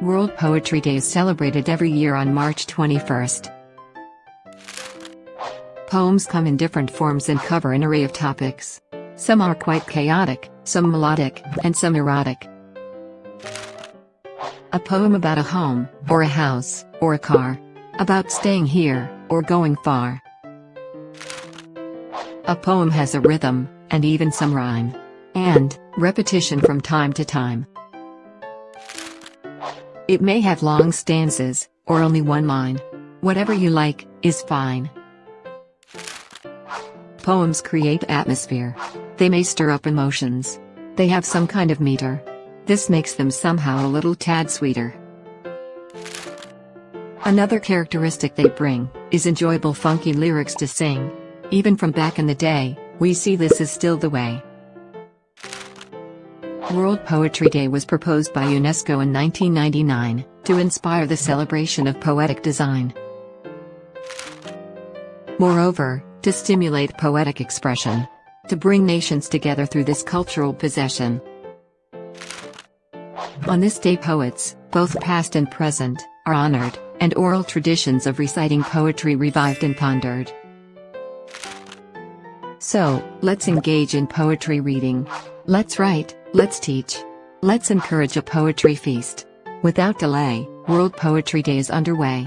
World Poetry Day is celebrated every year on March 21st. Poems come in different forms and cover an array of topics. Some are quite chaotic, some melodic, and some erotic. A poem about a home, or a house, or a car. About staying here, or going far. A poem has a rhythm, and even some rhyme. And, repetition from time to time. It may have long stanzas, or only one line. Whatever you like, is fine. Poems create atmosphere. They may stir up emotions. They have some kind of meter. This makes them somehow a little tad sweeter. Another characteristic they bring, is enjoyable funky lyrics to sing. Even from back in the day, we see this is still the way. World Poetry Day was proposed by UNESCO in 1999, to inspire the celebration of poetic design. Moreover, to stimulate poetic expression. To bring nations together through this cultural possession. On this day poets, both past and present, are honored, and oral traditions of reciting poetry revived and pondered. So, let's engage in poetry reading. Let's write, let's teach. Let's encourage a poetry feast. Without delay, World Poetry Day is underway.